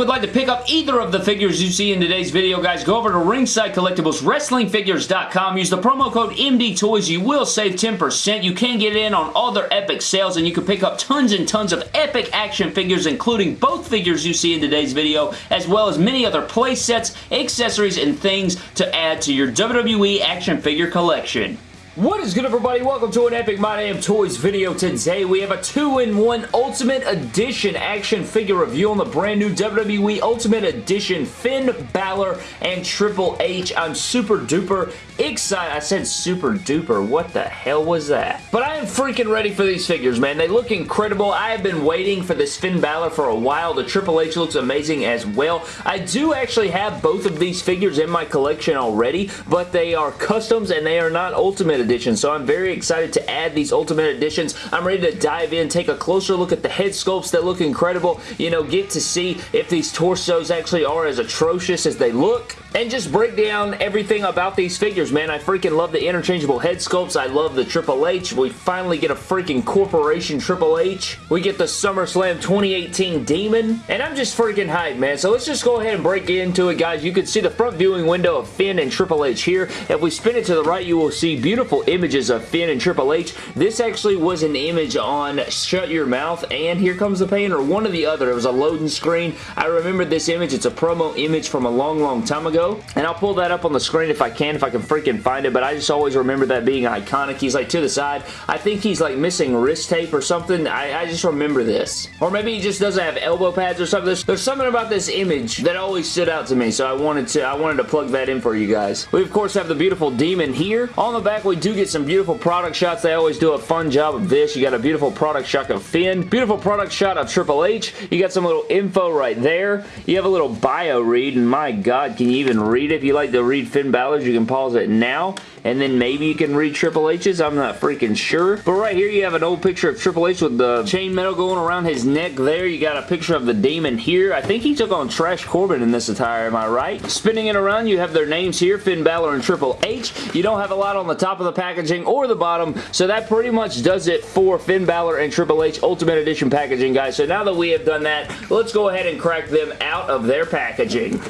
would like to pick up either of the figures you see in today's video, guys, go over to Ringside Collectibles, WrestlingFigures.com. Use the promo code MDTOYS. You will save 10%. You can get in on all their epic sales, and you can pick up tons and tons of epic action figures, including both figures you see in today's video, as well as many other play sets, accessories, and things to add to your WWE action figure collection. What is good everybody? Welcome to an Epic My Damn Toys video. Today we have a 2-in-1 Ultimate Edition action figure review on the brand new WWE Ultimate Edition Finn Balor and Triple H. I'm super duper excited. I said super duper. What the hell was that? But I am freaking ready for these figures, man. They look incredible. I have been waiting for this Finn Balor for a while. The Triple H looks amazing as well. I do actually have both of these figures in my collection already, but they are customs and they are not Ultimate Edition, so I'm very excited to add these Ultimate Editions. I'm ready to dive in, take a closer look at the head sculpts that look incredible, you know, get to see if these torsos actually are as atrocious as they look, and just break down everything about these figures, man. I freaking love the interchangeable head sculpts. I love the Triple H. We finally get a freaking Corporation Triple H. We get the SummerSlam 2018 Demon, and I'm just freaking hyped, man. So let's just go ahead and break into it, guys. You can see the front viewing window of Finn and Triple H here. If we spin it to the right, you will see beautiful images of Finn and Triple H. This actually was an image on Shut Your Mouth and Here Comes the Pain, or one or the other. It was a loading screen. I remember this image. It's a promo image from a long, long time ago, and I'll pull that up on the screen if I can, if I can freaking find it, but I just always remember that being iconic. He's like to the side. I think he's like missing wrist tape or something. I, I just remember this. Or maybe he just doesn't have elbow pads or something. There's, there's something about this image that always stood out to me, so I wanted to I wanted to plug that in for you guys. We, of course, have the beautiful demon here. On the back, we do get some beautiful product shots. They always do a fun job of this. You got a beautiful product shot of Finn. Beautiful product shot of Triple H. You got some little info right there. You have a little bio read, and my God, can you even read it? If you like to read Finn Balor's, you can pause it now, and then maybe you can read Triple H's. I'm not freaking sure. But right here, you have an old picture of Triple H with the chain metal going around his neck there. You got a picture of the Demon here. I think he took on Trash Corbin in this attire, am I right? Spinning it around, you have their names here, Finn Balor and Triple H. You don't have a lot on the top of the packaging or the bottom. So that pretty much does it for Finn Balor and Triple H Ultimate Edition packaging, guys. So now that we have done that, let's go ahead and crack them out of their packaging.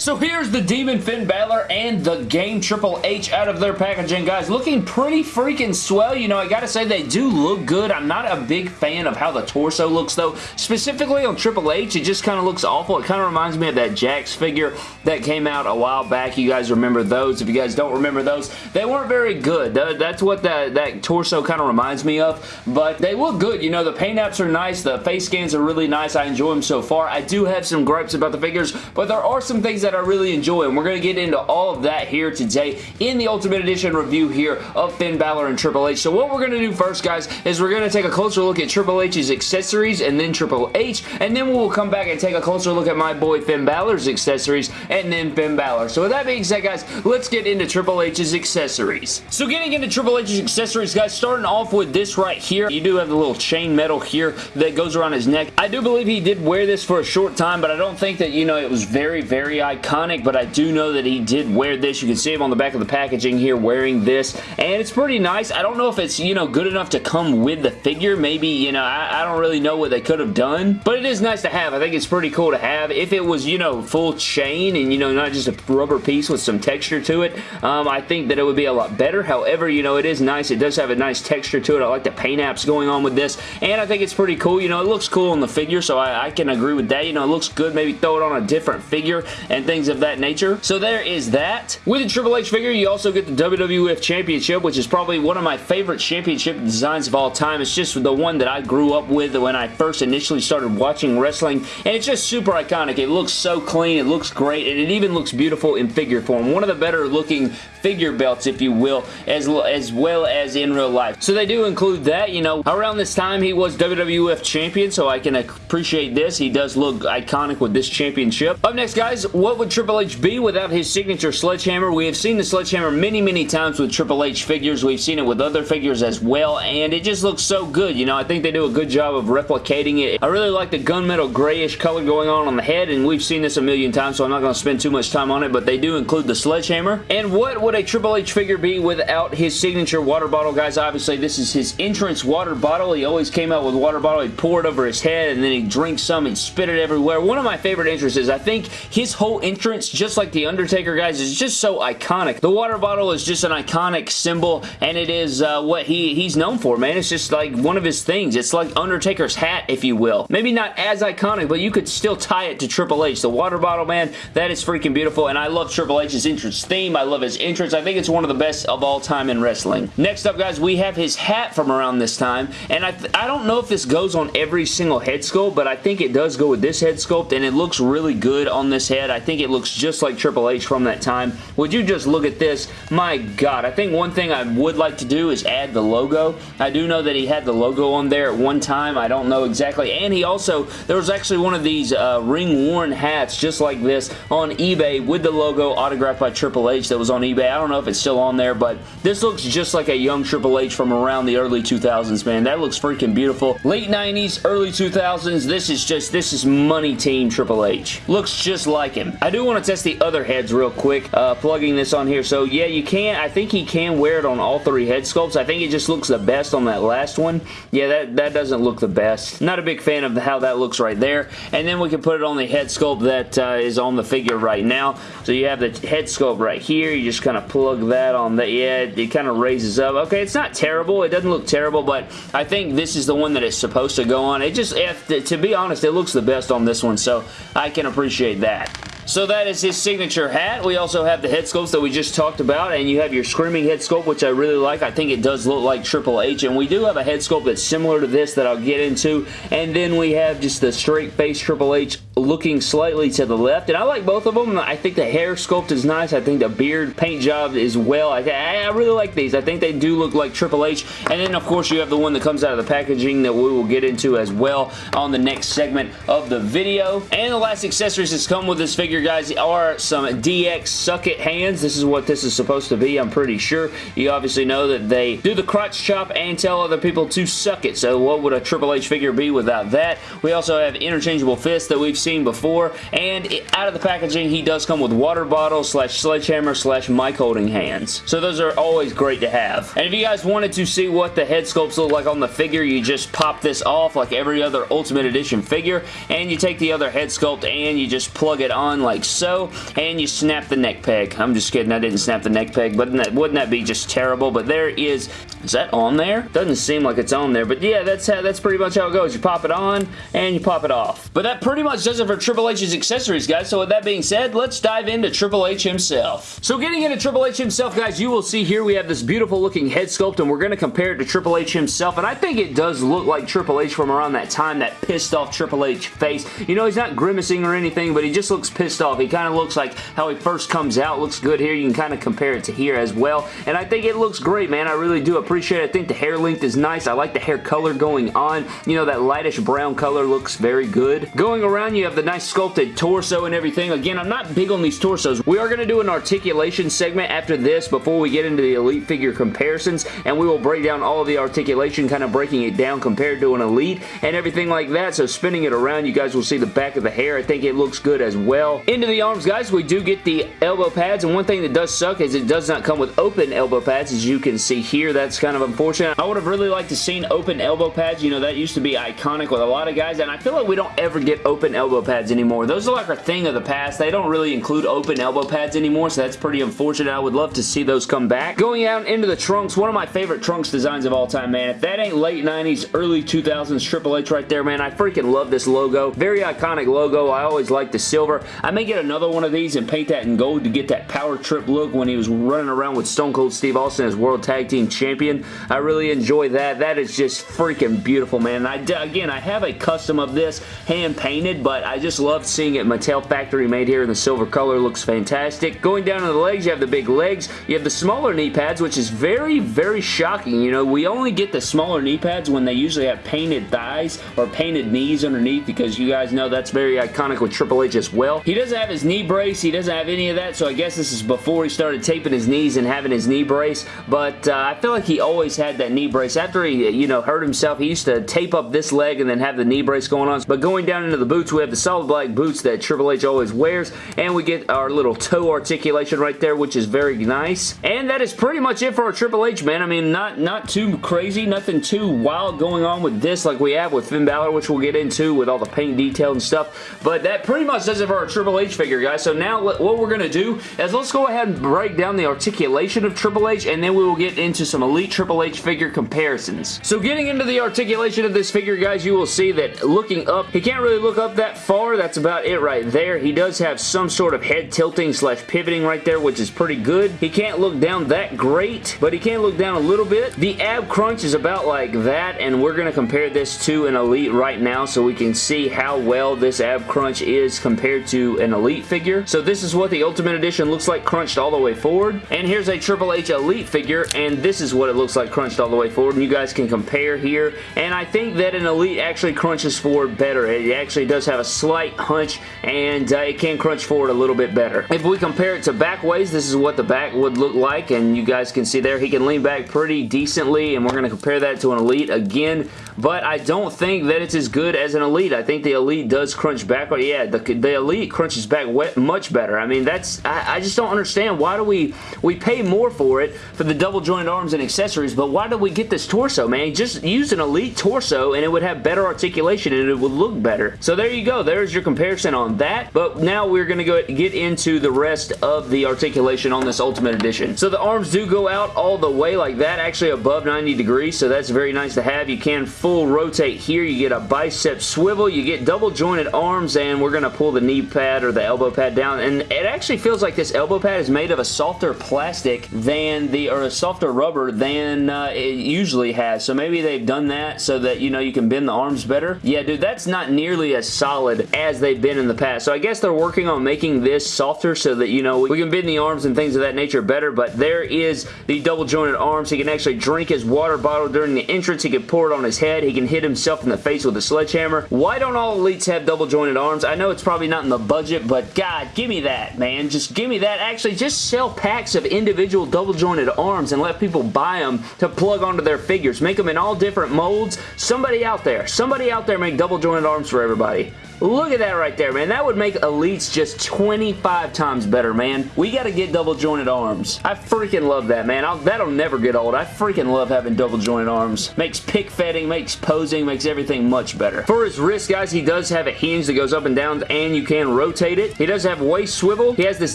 So here's the Demon Finn Balor and the Game Triple H out of their packaging, guys. Looking pretty freaking swell. You know, I gotta say they do look good. I'm not a big fan of how the torso looks, though. Specifically on Triple H, it just kind of looks awful. It kind of reminds me of that Jakks figure that came out a while back. You guys remember those. If you guys don't remember those, they weren't very good. That's what that, that torso kind of reminds me of, but they look good. You know, the paint apps are nice. The face scans are really nice. I enjoy them so far. I do have some gripes about the figures, but there are some things that that I really enjoy, and we're going to get into all of that here today in the Ultimate Edition review here of Finn Balor and Triple H. So what we're going to do first, guys, is we're going to take a closer look at Triple H's accessories and then Triple H, and then we'll come back and take a closer look at my boy Finn Balor's accessories and then Finn Balor. So with that being said, guys, let's get into Triple H's accessories. So getting into Triple H's accessories, guys, starting off with this right here, you do have the little chain metal here that goes around his neck. I do believe he did wear this for a short time, but I don't think that, you know, it was very, very iconic iconic, but I do know that he did wear this. You can see him on the back of the packaging here wearing this, and it's pretty nice. I don't know if it's, you know, good enough to come with the figure. Maybe, you know, I, I don't really know what they could have done, but it is nice to have. I think it's pretty cool to have. If it was, you know, full chain and, you know, not just a rubber piece with some texture to it, um, I think that it would be a lot better. However, you know, it is nice. It does have a nice texture to it. I like the paint apps going on with this, and I think it's pretty cool. You know, it looks cool on the figure, so I, I can agree with that. You know, it looks good. Maybe throw it on a different figure and things of that nature. So there is that. With the Triple H figure, you also get the WWF Championship, which is probably one of my favorite championship designs of all time. It's just the one that I grew up with when I first initially started watching wrestling, and it's just super iconic. It looks so clean, it looks great, and it even looks beautiful in figure form. One of the better looking figure belts, if you will, as, as well as in real life. So they do include that, you know. Around this time, he was WWF Champion, so I can appreciate this. He does look iconic with this championship. Up next, guys, what would Triple H be without his signature sledgehammer? We have seen the sledgehammer many, many times with Triple H figures. We've seen it with other figures as well, and it just looks so good. You know, I think they do a good job of replicating it. I really like the gunmetal grayish color going on on the head, and we've seen this a million times, so I'm not going to spend too much time on it, but they do include the sledgehammer. And what would a Triple H figure be without his signature water bottle, guys? Obviously, this is his entrance water bottle. He always came out with water bottle. He'd pour it over his head, and then he'd drink some and spit it everywhere. One of my favorite entrances. I think his whole entrance, just like The Undertaker, guys, is just so iconic. The water bottle is just an iconic symbol, and it is uh, what he, he's known for, man. It's just like one of his things. It's like Undertaker's hat, if you will. Maybe not as iconic, but you could still tie it to Triple H. The water bottle, man, that is freaking beautiful, and I love Triple H's entrance theme. I love his entrance. I think it's one of the best of all time in wrestling. Next up, guys, we have his hat from around this time, and I, I don't know if this goes on every single head sculpt, but I think it does go with this head sculpt, and it looks really good on this head. I think it looks just like Triple H from that time. Would you just look at this? My God, I think one thing I would like to do is add the logo. I do know that he had the logo on there at one time. I don't know exactly, and he also, there was actually one of these uh, ring-worn hats just like this on eBay with the logo autographed by Triple H that was on eBay. I don't know if it's still on there, but this looks just like a young Triple H from around the early 2000s, man. That looks freaking beautiful. Late 90s, early 2000s, this is just, this is money team Triple H. Looks just like him. I do want to test the other heads real quick, uh, plugging this on here. So yeah, you can, I think he can wear it on all three head sculpts. I think it just looks the best on that last one. Yeah, that, that doesn't look the best. Not a big fan of how that looks right there. And then we can put it on the head sculpt that uh, is on the figure right now. So you have the head sculpt right here. You just kind of plug that on that. Yeah, it, it kind of raises up. Okay, it's not terrible. It doesn't look terrible, but I think this is the one that is supposed to go on. It just, if, to be honest, it looks the best on this one, so I can appreciate that. So that is his signature hat. We also have the head sculpts that we just talked about, and you have your Screaming head sculpt, which I really like. I think it does look like Triple H, and we do have a head sculpt that's similar to this that I'll get into, and then we have just the straight face Triple H looking slightly to the left, and I like both of them. I think the hair sculpt is nice. I think the beard paint job is well. I, I really like these. I think they do look like Triple H, and then of course you have the one that comes out of the packaging that we will get into as well on the next segment of the video. And the last accessories that's come with this figure guys, are some DX Suck It hands. This is what this is supposed to be, I'm pretty sure. You obviously know that they do the crotch chop and tell other people to suck it. So what would a Triple H figure be without that? We also have interchangeable fists that we've seen before. And out of the packaging, he does come with water bottle slash sledgehammer slash mic holding hands. So those are always great to have. And if you guys wanted to see what the head sculpts look like on the figure, you just pop this off like every other Ultimate Edition figure. And you take the other head sculpt and you just plug it on like so, and you snap the neck peg. I'm just kidding, I didn't snap the neck peg, but wouldn't that be just terrible? But there is, is that on there? Doesn't seem like it's on there, but yeah, that's how, that's pretty much how it goes. You pop it on, and you pop it off. But that pretty much does it for Triple H's accessories, guys. So with that being said, let's dive into Triple H himself. So getting into Triple H himself, guys, you will see here we have this beautiful looking head sculpt, and we're going to compare it to Triple H himself, and I think it does look like Triple H from around that time, that pissed off Triple H face. You know, he's not grimacing or anything, but he just looks pissed off. He kind of looks like how he first comes out. Looks good here. You can kind of compare it to here as well. And I think it looks great, man. I really do appreciate it. I think the hair length is nice. I like the hair color going on. You know, that lightish brown color looks very good. Going around, you have the nice sculpted torso and everything. Again, I'm not big on these torsos. We are going to do an articulation segment after this before we get into the Elite figure comparisons, and we will break down all of the articulation, kind of breaking it down compared to an Elite and everything like that. So spinning it around, you guys will see the back of the hair. I think it looks good as well. Into the arms, guys, we do get the elbow pads, and one thing that does suck is it does not come with open elbow pads, as you can see here. That's kind of unfortunate. I would have really liked to seen open elbow pads. You know, that used to be iconic with a lot of guys, and I feel like we don't ever get open elbow pads anymore. Those are like a thing of the past. They don't really include open elbow pads anymore, so that's pretty unfortunate. I would love to see those come back. Going out into the trunks, one of my favorite trunks designs of all time, man. If that ain't late 90s, early 2000s Triple H right there, man, I freaking love this logo. Very iconic logo. I always like the silver. I may get another one of these and paint that in gold to get that power trip look when he was running around with Stone Cold Steve Austin as World Tag Team Champion. I really enjoy that. That is just freaking beautiful, man. I, again, I have a custom of this hand painted, but but I just love seeing it Mattel factory made here in the silver color. Looks fantastic. Going down to the legs, you have the big legs. You have the smaller knee pads, which is very, very shocking. You know, we only get the smaller knee pads when they usually have painted thighs or painted knees underneath because you guys know that's very iconic with Triple H as well. He doesn't have his knee brace. He doesn't have any of that, so I guess this is before he started taping his knees and having his knee brace, but uh, I feel like he always had that knee brace. After he, you know, hurt himself, he used to tape up this leg and then have the knee brace going on. But going down into the boots, we have the solid black boots that Triple H always wears, and we get our little toe articulation right there, which is very nice. And that is pretty much it for our Triple H, man. I mean, not, not too crazy, nothing too wild going on with this like we have with Finn Balor, which we'll get into with all the paint detail and stuff. But that pretty much does it for our Triple H figure, guys. So now what we're going to do is let's go ahead and break down the articulation of Triple H, and then we will get into some Elite Triple H figure comparisons. So getting into the articulation of this figure, guys, you will see that looking up, he can't really look up that far. That's about it right there. He does have some sort of head tilting slash pivoting right there, which is pretty good. He can't look down that great, but he can look down a little bit. The ab crunch is about like that, and we're going to compare this to an Elite right now so we can see how well this ab crunch is compared to an Elite figure. So this is what the Ultimate Edition looks like crunched all the way forward. And here's a Triple H Elite figure, and this is what it looks like crunched all the way forward, and you guys can compare here. And I think that an Elite actually crunches forward better. It actually does have a slight hunch, and uh, it can crunch forward a little bit better. If we compare it to back ways, this is what the back would look like, and you guys can see there, he can lean back pretty decently, and we're going to compare that to an Elite again, but I don't think that it's as good as an Elite. I think the Elite does crunch back. Yeah, the, the Elite crunches back much better. I mean, that's I, I just don't understand. Why do we we pay more for it for the double jointed arms and accessories, but why do we get this torso, man? Just use an Elite torso and it would have better articulation and it would look better. So there you go. There's your comparison on that. But now we're going to go get into the rest of the articulation on this Ultimate Edition. So the arms do go out all the way like that, actually above 90 degrees, so that's very nice to have. You can full rotate here. You get a bicep swivel. You get double jointed arms, and we're going to pull the knee pad or the elbow pad down, and it actually feels like this elbow pad is made of a softer plastic than the, or a softer rubber than uh, it usually has, so maybe they've done that so that, you know, you can bend the arms better. Yeah, dude, that's not nearly as solid as they've been in the past, so I guess they're working on making this softer so that, you know, we can bend the arms and things of that nature better, but there is the double jointed arms. He can actually drink his water bottle during the entrance. He can pour it on his head. He can hit himself in the face with a sledgehammer. Why don't all elites have double jointed arms? I know it's probably not in the budget, but God, give me that, man. Just give me that. Actually, just sell packs of individual double jointed arms and let people buy them to plug onto their figures. Make them in all different molds. Somebody out there, somebody out there make double jointed arms for everybody. Look at that right there, man. That would make Elites just 25 times better, man. We got to get double jointed arms. I freaking love that, man. I'll, that'll never get old. I freaking love having double jointed arms. Makes pick fetting, makes posing, makes everything much better. For his wrist, guys, he does have a hinge that goes up and down and you can rotate it. He does have waist swivel. He has this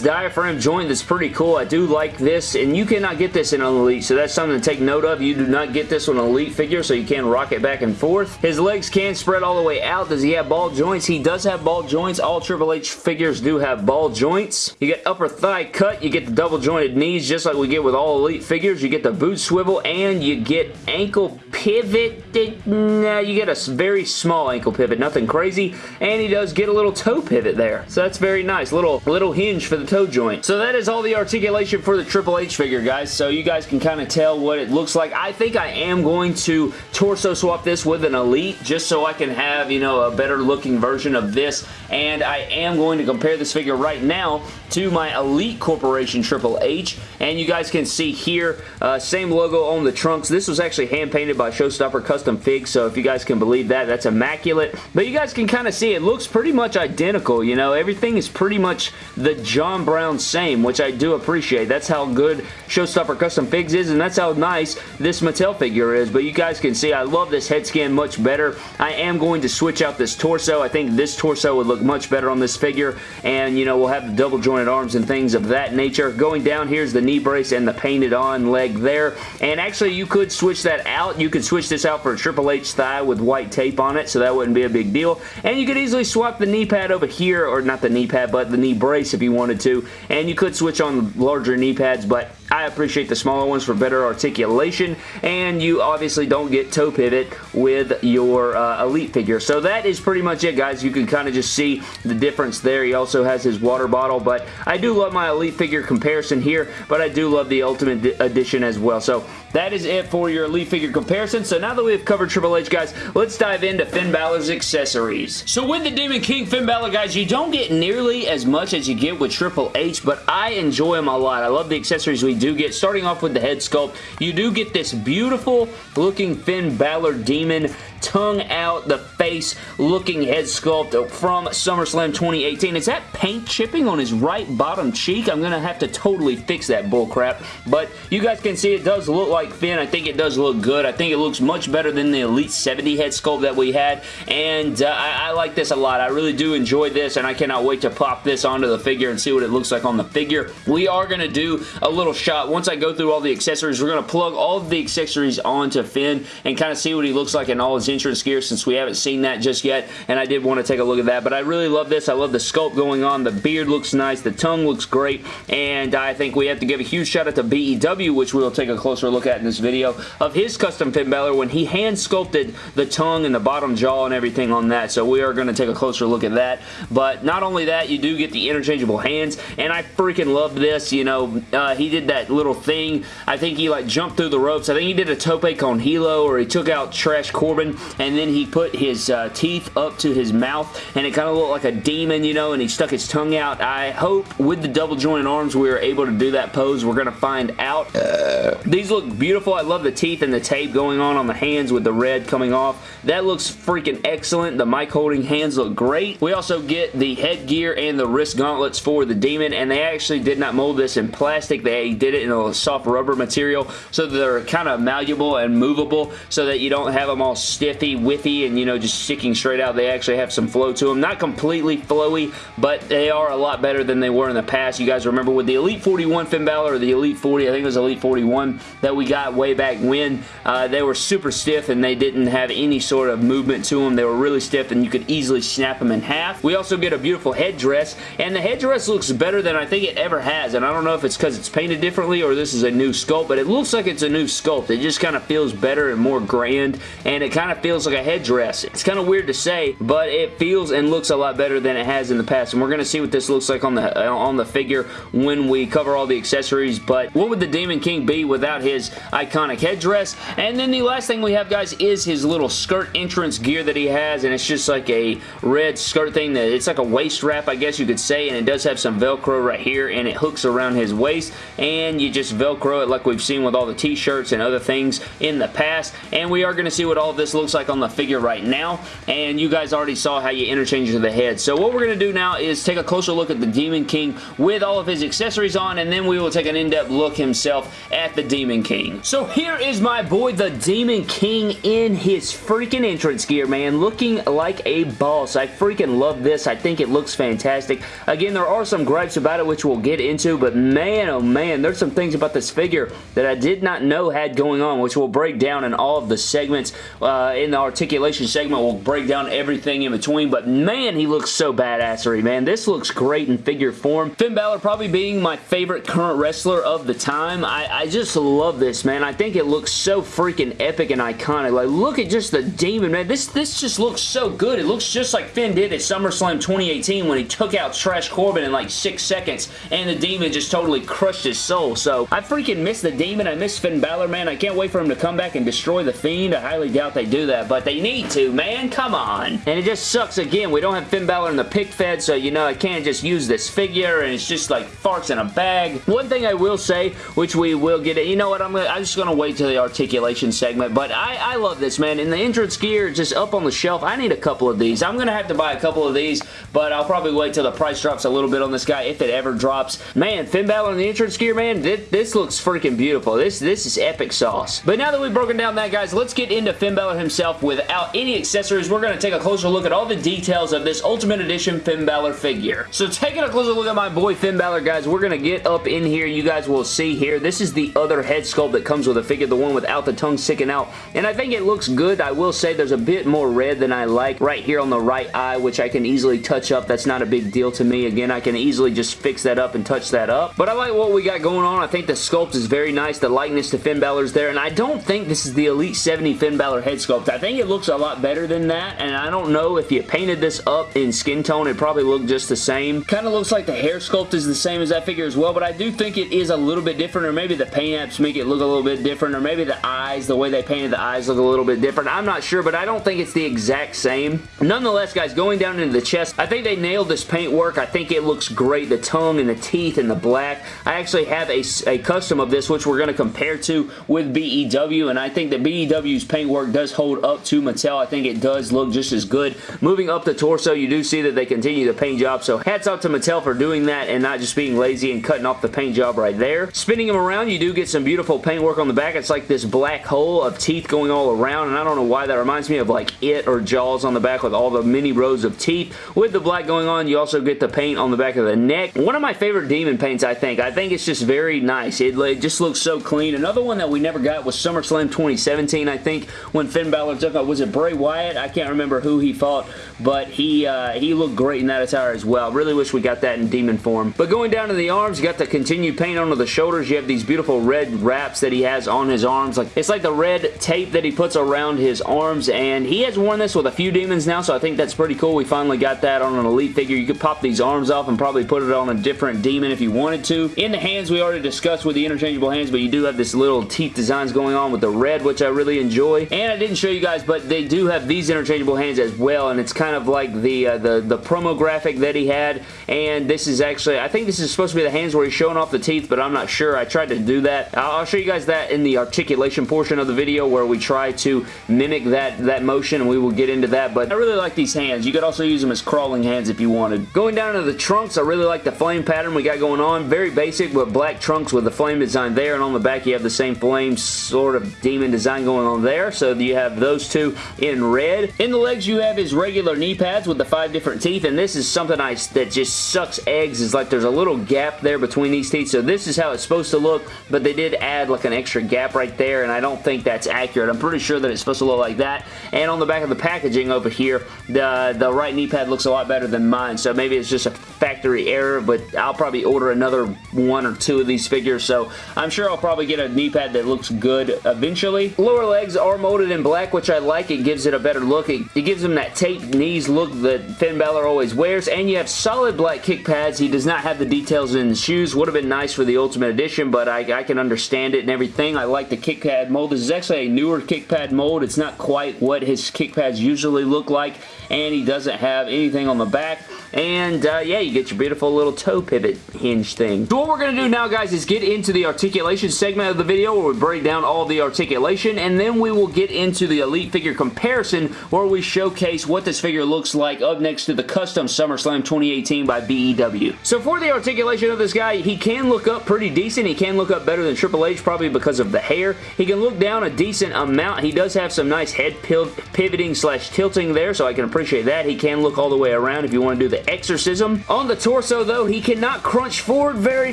diaphragm joint that's pretty cool. I do like this and you cannot get this in an Elite, so that's something to take note of. You do not get this on an Elite figure, so you can rock it back and forth. His legs can spread all the way out. Does he have ball joints? He he does have ball joints. All Triple H figures do have ball joints. You get upper thigh cut. You get the double jointed knees just like we get with all Elite figures. You get the boot swivel and you get ankle pivot. Nah, you get a very small ankle pivot. Nothing crazy. And he does get a little toe pivot there. So that's very nice. Little, little hinge for the toe joint. So that is all the articulation for the Triple H figure, guys. So you guys can kind of tell what it looks like. I think I am going to torso swap this with an Elite just so I can have, you know, a better looking version version of this, and I am going to compare this figure right now to my Elite Corporation Triple H, and you guys can see here, uh, same logo on the trunks. This was actually hand-painted by Showstopper Custom Figs, so if you guys can believe that, that's immaculate. But you guys can kind of see it looks pretty much identical, you know, everything is pretty much the John Brown same, which I do appreciate. That's how good Showstopper Custom Figs is, and that's how nice this Mattel figure is, but you guys can see I love this head scan much better. I am going to switch out this torso. I think this torso would look much better on this figure, and, you know, we'll have the double jointed arms and things of that nature. Going down, here's the knee brace and the painted on leg there, and actually, you could switch that out. You could switch this out for a Triple H thigh with white tape on it, so that wouldn't be a big deal, and you could easily swap the knee pad over here, or not the knee pad, but the knee brace if you wanted to, and you could switch on the larger knee pads, but I appreciate the smaller ones for better articulation, and you obviously don't get toe pivot with your uh, Elite figure. So that is pretty much it, guys. You can kind of just see the difference there. He also has his water bottle, but I do love my Elite figure comparison here, but I do love the Ultimate Edition as well. So that is it for your Elite figure comparison. So now that we've covered Triple H, guys, let's dive into Finn Balor's accessories. So with the Demon King Finn Balor, guys, you don't get nearly as much as you get with Triple H, but I enjoy them a lot. I love the accessories we do get. Starting off with the head sculpt, you do get this beautiful looking Finn Balor Demon tongue out, the face looking head sculpt from SummerSlam 2018. Is that paint chipping on his right bottom cheek? I'm going to have to totally fix that bullcrap. But you guys can see it does look like Finn. I think it does look good. I think it looks much better than the Elite 70 head sculpt that we had. And uh, I, I like this a lot. I really do enjoy this and I cannot wait to pop this onto the figure and see what it looks like on the figure. We are going to do a little shot. Once I go through all the accessories, we're going to plug all of the accessories onto Finn and kind of see what he looks like in all his entrance gear since we haven't seen that just yet and I did want to take a look at that. But I really love this. I love the sculpt going on. The beard looks nice. The tongue looks great. And I think we have to give a huge shout out to BEW, which we'll take a closer look at in this video, of his custom Finn Balor when he hand sculpted the tongue and the bottom jaw and everything on that. So we are going to take a closer look at that. But not only that, you do get the interchangeable hands. And I freaking love this. You know, uh, he did that little thing. I think he like jumped through the ropes. I think he did a tope con hilo or he took out Trash Corbin and then he put his uh, teeth up to his mouth and it kind of looked like a demon, you know, and he stuck his tongue out. I hope with the double jointed arms we are able to do that pose. We're going to find out. Uh, these look beautiful. I love the teeth and the tape going on on the hands with the red coming off. That looks freaking excellent. The mic holding hands look great. We also get the headgear and the wrist gauntlets for the demon and they actually did not mold this in plastic. They did it in a soft rubber material so they're kind of malleable and movable so that you don't have them all stiffy, withy, and you know just sticking straight out. They actually have some flow to them. Not completely flowy, but they are a lot better than they were in the past. You guys remember with the Elite 41 Finn Balor or the Elite 40, I think it was Elite 41 that we got way back when, uh, they were super stiff and they didn't have any sort of movement to them. They were really stiff and you could easily snap them in half. We also get a beautiful headdress and the headdress looks better than I think it ever has and I don't know if it's because it's painted differently or this is a new sculpt, but it looks like it's a new sculpt. It just kind of feels better and more grand and it kind of feels like a headdress. It's kind of weird to say, but it feels and looks a lot better than it has in the past. And we're going to see what this looks like on the uh, on the figure when we cover all the accessories. But what would the Demon King be without his iconic headdress? And then the last thing we have, guys, is his little skirt entrance gear that he has. And it's just like a red skirt thing. that It's like a waist wrap, I guess you could say. And it does have some Velcro right here. And it hooks around his waist. And you just Velcro it like we've seen with all the t-shirts and other things in the past. And we are going to see what all this looks like on the figure right now. And you guys already saw how you interchange the head. So what we're going to do now is take a closer look at the Demon King with all of his accessories on and then we will take an in-depth look himself at the Demon King. So here is my boy the Demon King in his freaking entrance gear, man. Looking like a boss. I freaking love this. I think it looks fantastic. Again, there are some gripes about it which we'll get into, but man, oh man, there's some things about this figure that I did not know had going on, which we'll break down in all of the segments. Uh, Uh, in the articulation segment, we'll break down everything in between, but man, he looks so badassery, man. This looks great in figure form. Finn Balor probably being my favorite current wrestler of the time. I, I just love this, man. I think it looks so freaking epic and iconic. Like, look at just the demon, man. This, this just looks so good. It looks just like Finn did at SummerSlam 2018 when he took out Trash Corbin in like six seconds and the demon just totally crushed his soul. So, I freaking miss the demon. I miss Finn Balor, man. I can't wait for him to come back and destroy the Fiend. I highly doubt they do that, but they need to, man. Come on. And it just sucks again. We don't have Finn Balor in the pic fed, so you know I can't just use this figure and it's just like farts in a bag. One thing I will say, which we will get it, you know what, I'm, gonna, I'm just going to wait till the articulation segment, but I, I love this, man. In the entrance gear, just up on the shelf, I need a couple of these. I'm going to have to buy a couple of these, but I'll probably wait till the price drops a little bit on this guy, if it ever drops. Man, Finn Balor in the entrance gear, man, this, this looks freaking beautiful. This, this is epic sauce. But now that we've broken down that, guys, let's get into Finn Balor himself himself without any accessories. We're going to take a closer look at all the details of this Ultimate Edition Finn Balor figure. So taking a closer look at my boy Finn Balor, guys, we're going to get up in here. You guys will see here. This is the other head sculpt that comes with a figure, the one without the tongue sticking out. And I think it looks good. I will say there's a bit more red than I like right here on the right eye, which I can easily touch up. That's not a big deal to me. Again, I can easily just fix that up and touch that up. But I like what we got going on. I think the sculpt is very nice. The likeness to Finn Balor's there. And I don't think this is the Elite 70 Finn Balor head sculpt. I think it looks a lot better than that. And I don't know if you painted this up in skin tone, it probably looked just the same. Kind of looks like the hair sculpt is the same as that figure as well. But I do think it is a little bit different. Or maybe the paint apps make it look a little bit different. Or maybe the eyes, the way they painted the eyes look a little bit different. I'm not sure, but I don't think it's the exact same. Nonetheless, guys, going down into the chest, I think they nailed this paint work. I think it looks great. The tongue and the teeth and the black. I actually have a, a custom of this, which we're going to compare to with BEW, and I think that BEW's paint work does hold up to Mattel. I think it does look just as good. Moving up the torso, you do see that they continue the paint job, so hats off to Mattel for doing that and not just being lazy and cutting off the paint job right there. Spinning them around, you do get some beautiful paint work on the back. It's like this black hole of teeth going all around, and I don't know why that reminds me of like It or Jaws on the back with all the many rows of teeth. With the black going on, you also get the paint on the back of the neck. One of my favorite demon paints, I think. I think it's just very nice. It, it just looks so clean. Another one that we never got was SummerSlam 2017, I think, when Finn Balor took was it Bray Wyatt? I can't remember who he fought, but he uh, he looked great in that attire as well. Really wish we got that in demon form. But going down to the arms, you got the continued paint onto the shoulders. You have these beautiful red wraps that he has on his arms. Like It's like the red tape that he puts around his arms, and he has worn this with a few demons now, so I think that's pretty cool. We finally got that on an Elite figure. You could pop these arms off and probably put it on a different demon if you wanted to. In the hands, we already discussed with the interchangeable hands, but you do have this little teeth designs going on with the red, which I really enjoy. And I didn't show you guys, but they do have these interchangeable hands as well, and it's kind of like the, uh, the, the promo graphic that he had, and this is actually, I think this is supposed to be the hands where he's showing off the teeth, but I'm not sure. I tried to do that. I'll show you guys that in the articulation portion of the video where we try to mimic that, that motion, and we will get into that, but I really like these hands. You could also use them as crawling hands if you wanted. Going down to the trunks, I really like the flame pattern we got going on. Very basic, but black trunks with the flame design there, and on the back you have the same flame sort of demon design going on there, so you have those two in red. In the legs, you have his regular knee pads with the five different teeth, and this is something I, that just sucks eggs, is like there's a little gap there between these teeth, so this is how it's supposed to look, but they did add like an extra gap right there, and I don't think that's accurate. I'm pretty sure that it's supposed to look like that, and on the back of the packaging over here, the, the right knee pad looks a lot better than mine, so maybe it's just a factory error, but I'll probably order another one or two of these figures, so I'm sure I'll probably get a knee pad that looks good eventually. Lower legs are molded in black, which I like. It gives it a better look. It, it gives him that taped knees look that Finn Balor always wears, and you have solid black kick pads. He does not have the details in the shoes. Would have been nice for the Ultimate Edition, but I, I can understand it and everything. I like the kick pad mold. This is actually a newer kick pad mold. It's not quite what his kick pads usually look like, and he doesn't have anything on the back. And uh, yeah, you get your beautiful little toe pivot hinge thing. So what we're to do now, guys, is get into the articulation segment of the video where we break down all the articulation, and then we will get into the Elite figure comparison where we showcase what this figure looks like up next to the custom SummerSlam 2018 by BEW. So for the articulation of this guy, he can look up pretty decent. He can look up better than Triple H probably because of the hair. He can look down a decent amount. He does have some nice head pivoting slash tilting there, so I can appreciate that. He can look all the way around if you want to do the exorcism. On the torso, though, he cannot crunch forward very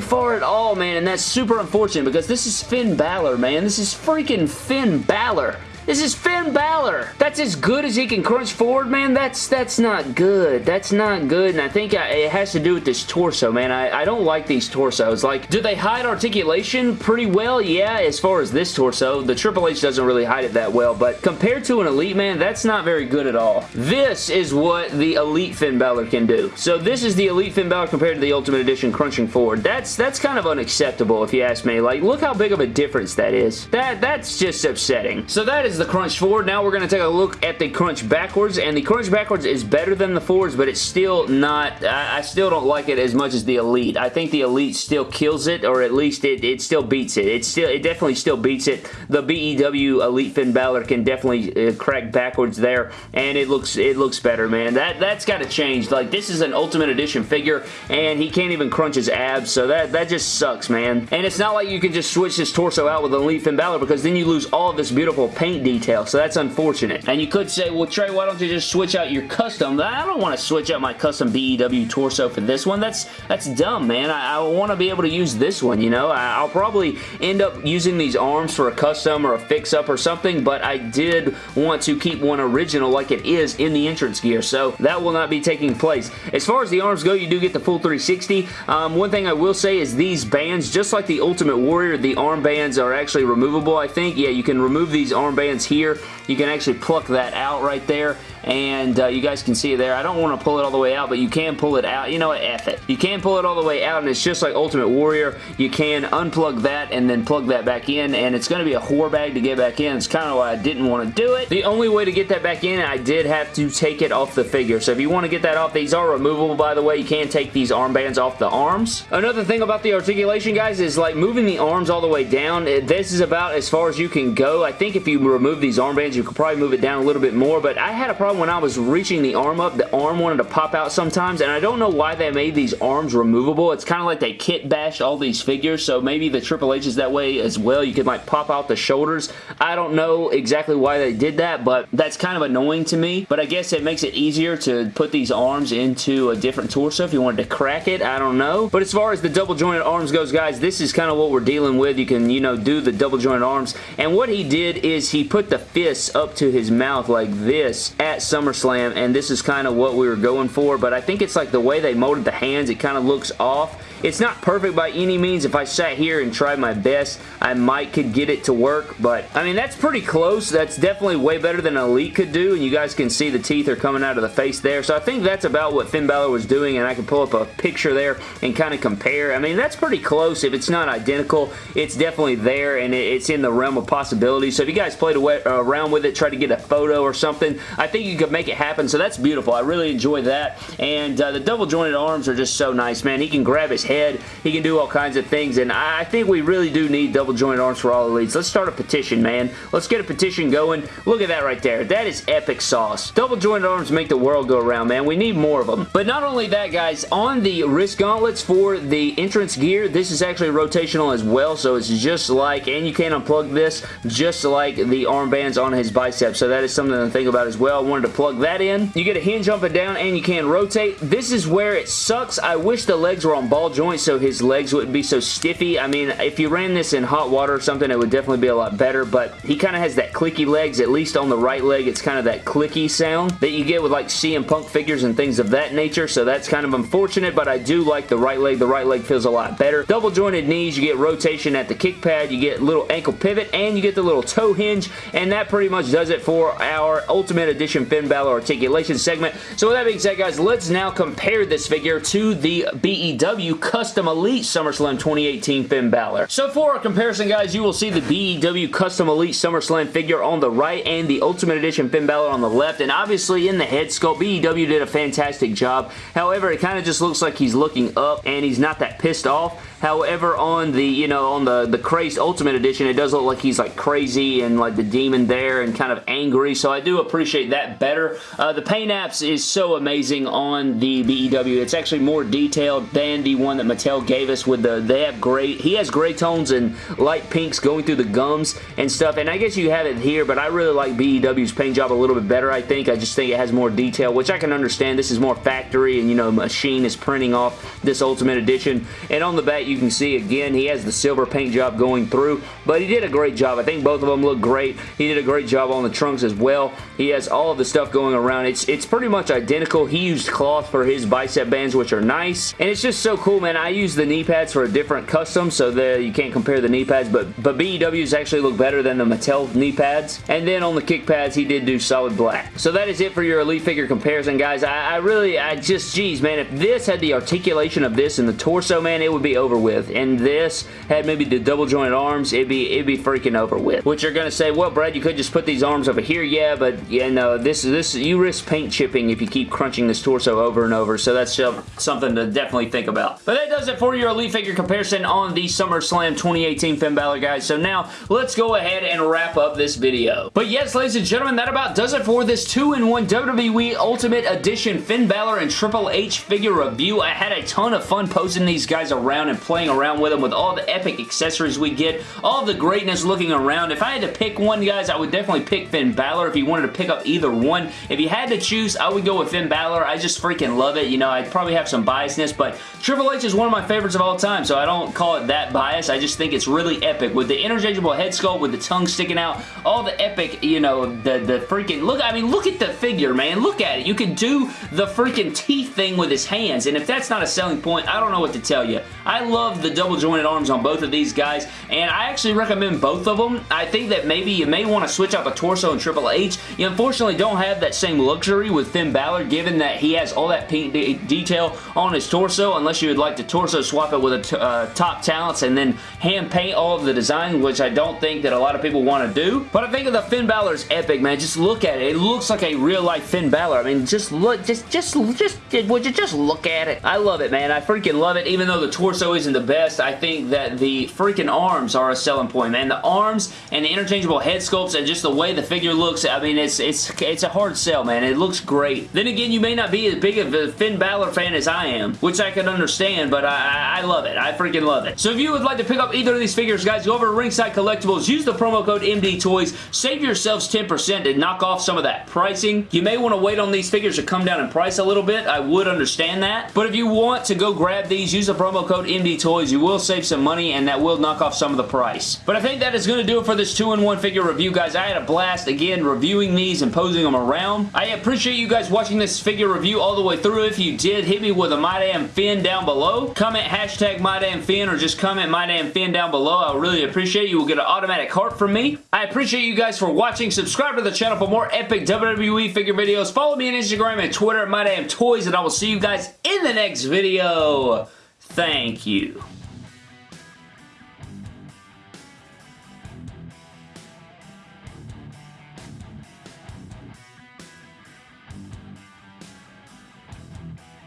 far at all, man, and that's super unfortunate because this is Finn Balor, man. This is freaking Finn Balor. This is Finn Balor. That's as good as he can crunch forward, man. That's that's not good. That's not good, and I think I, it has to do with this torso, man. I, I don't like these torsos. Like, do they hide articulation pretty well? Yeah, as far as this torso. The Triple H doesn't really hide it that well, but compared to an Elite, man, that's not very good at all. This is what the Elite Finn Balor can do. So this is the Elite Finn Balor compared to the Ultimate Edition crunching forward. That's that's kind of unacceptable, if you ask me. Like, look how big of a difference that is. That That's just upsetting. So that is is the crunch forward. Now we're going to take a look at the crunch backwards, and the crunch backwards is better than the forwards, but it's still not, I, I still don't like it as much as the Elite. I think the Elite still kills it, or at least it, it still beats it. It still, it definitely still beats it. The BEW Elite Finn Balor can definitely uh, crack backwards there, and it looks, it looks better, man. That, that's got to change. Like, this is an Ultimate Edition figure, and he can't even crunch his abs, so that, that just sucks, man. And it's not like you can just switch his torso out with Elite Finn Balor, because then you lose all of this beautiful paint detail, so that's unfortunate. And you could say, well, Trey, why don't you just switch out your custom? I don't want to switch out my custom BEW torso for this one. That's that's dumb, man. I, I want to be able to use this one, you know? I, I'll probably end up using these arms for a custom or a fix-up or something, but I did want to keep one original like it is in the entrance gear, so that will not be taking place. As far as the arms go, you do get the full 360. Um, one thing I will say is these bands, just like the Ultimate Warrior, the arm bands are actually removable, I think. Yeah, you can remove these arm here. You can actually pluck that out right there and uh, you guys can see it there. I don't want to pull it all the way out, but you can pull it out. You know what? F it. You can pull it all the way out, and it's just like Ultimate Warrior. You can unplug that and then plug that back in, and it's going to be a whore bag to get back in. It's kind of why I didn't want to do it. The only way to get that back in, I did have to take it off the figure. So if you want to get that off, these are removable, by the way. You can take these armbands off the arms. Another thing about the articulation, guys, is like moving the arms all the way down. This is about as far as you can go. I think if you remove these armbands, you could probably move it down a little bit more, but I had a problem when I was reaching the arm up. The arm wanted to pop out sometimes, and I don't know why they made these arms removable. It's kind of like they kit bashed all these figures, so maybe the Triple H is that way as well. You could like pop out the shoulders. I don't know exactly why they did that, but that's kind of annoying to me, but I guess it makes it easier to put these arms into a different torso if you wanted to crack it. I don't know. But as far as the double jointed arms goes, guys, this is kind of what we're dealing with. You can, you know, do the double jointed arms, and what he did is he put the fists up to his mouth like this at SummerSlam, and this is kind of what we were going for, but I think it's like the way they molded the hands, it kind of looks off. It's not perfect by any means. If I sat here and tried my best, I might could get it to work, but I mean, that's pretty close. That's definitely way better than Elite could do, and you guys can see the teeth are coming out of the face there, so I think that's about what Finn Balor was doing, and I can pull up a picture there and kind of compare. I mean, that's pretty close. If it's not identical, it's definitely there, and it's in the realm of possibility, so if you guys played around with it, try to get a photo or something, I think you could make it happen, so that's beautiful. I really enjoy that, and uh, the double jointed arms are just so nice, man. He can grab his head head. He can do all kinds of things, and I think we really do need double joint arms for all elites. Let's start a petition, man. Let's get a petition going. Look at that right there. That is epic sauce. Double joint arms make the world go around, man. We need more of them. But not only that, guys, on the wrist gauntlets for the entrance gear, this is actually rotational as well, so it's just like, and you can unplug this, just like the armbands on his biceps, so that is something to think about as well. I wanted to plug that in. You get a hinge up and down, and you can rotate. This is where it sucks. I wish the legs were on ball joints so his legs wouldn't be so stiffy. I mean, if you ran this in hot water or something, it would definitely be a lot better, but he kind of has that clicky legs, at least on the right leg, it's kind of that clicky sound that you get with like CM Punk figures and things of that nature, so that's kind of unfortunate, but I do like the right leg. The right leg feels a lot better. Double jointed knees, you get rotation at the kick pad, you get little ankle pivot, and you get the little toe hinge, and that pretty much does it for our Ultimate Edition Finn Balor articulation segment. So with that being said, guys, let's now compare this figure to the BEW Custom Elite SummerSlam 2018 Finn Balor. So for a comparison, guys, you will see the BEW Custom Elite SummerSlam figure on the right and the Ultimate Edition Finn Balor on the left, and obviously in the head sculpt, BEW did a fantastic job. However, it kind of just looks like he's looking up and he's not that pissed off. However, on the, you know, on the, the Crazed Ultimate Edition, it does look like he's like crazy and like the demon there and kind of angry, so I do appreciate that better. Uh, the paint apps is so amazing on the BEW. It's actually more detailed than the one that Mattel gave us with the, they have gray, he has gray tones and light pinks going through the gums and stuff, and I guess you have it here, but I really like BEW's paint job a little bit better, I think. I just think it has more detail, which I can understand. This is more factory and, you know, machine is printing off this Ultimate Edition, and on the back, you you can see again he has the silver paint job going through but he did a great job. I think both of them look great. He did a great job on the trunks as well. He has all of the stuff going around. It's, it's pretty much identical. He used cloth for his bicep bands which are nice and it's just so cool man. I use the knee pads for a different custom so that you can't compare the knee pads but, but BEWs actually look better than the Mattel knee pads and then on the kick pads he did do solid black. So that is it for your Elite figure comparison guys. I, I really, I just, geez man, if this had the articulation of this in the torso man it would be over with. And this had maybe the double jointed arms, it'd be it'd be freaking over with. Which you're gonna say, well, Brad, you could just put these arms over here. Yeah, but you know, this is this you risk paint chipping if you keep crunching this torso over and over. So that's something to definitely think about. But that does it for your Elite figure comparison on the SummerSlam 2018 Finn Balor, guys. So now let's go ahead and wrap up this video. But yes, ladies and gentlemen, that about does it for this 2-in-1 WWE Ultimate Edition Finn Balor and Triple H figure review. I had a ton of fun posting these guys around and playing around with them with all the epic accessories we get, all the greatness looking around. If I had to pick one, guys, I would definitely pick Finn Balor if you wanted to pick up either one. If you had to choose, I would go with Finn Balor. I just freaking love it. You know, I'd probably have some biasness, but Triple H is one of my favorites of all time, so I don't call it that bias. I just think it's really epic. With the interchangeable head sculpt, with the tongue sticking out, all the epic, you know, the, the freaking, look, I mean, look at the figure, man. Look at it. You can do the freaking teeth thing with his hands, and if that's not a selling point, I don't know what to tell you. I love the double jointed arms on both of these guys, and I actually recommend both of them. I think that maybe you may want to switch out the torso and Triple H. You unfortunately don't have that same luxury with Finn Balor, given that he has all that pink de detail on his torso, unless you would like to torso swap it with a uh, top talents and then hand paint all of the design, which I don't think that a lot of people want to do. But I think of the Finn Balor is epic, man. Just look at it. It looks like a real-life Finn Balor. I mean, just look, just, just, just, would you just look at it? I love it, man. I freaking love it. Even though the torso isn't the best, I think that the freaking arms are a selling point, man. The arms and the interchangeable head sculpts and just the way the figure looks, I mean, it's it's it's a hard sell, man. It looks great. Then again, you may not be as big of a Finn Balor fan as I am, which I can understand, but I, I love it. I freaking love it. So if you would like to pick up either of these figures, guys, go over to Ringside Collectibles, use the promo code MD Toys, save yourselves 10% and knock off some of that pricing. You may want to wait on these figures to come down in price a little bit. I would understand that. But if you want to go grab these, use the promo code MD Toys. You will save some money and that will knock off some of the price. But I think that is going to do it for this 2-in-1 figure review, guys. I had a blast, again, reviewing these and posing them around. I appreciate you guys watching this figure review all the way through. If you did, hit me with a My Damn Finn down below. Comment hashtag My Damn Finn or just comment My Damn Finn down below. I really appreciate it. You will get an automatic heart from me. I appreciate you guys for watching. Subscribe to the channel for more epic WWE figure videos. Follow me on Instagram and Twitter at My Damn Toys and I will see you guys in the next video. Thank you.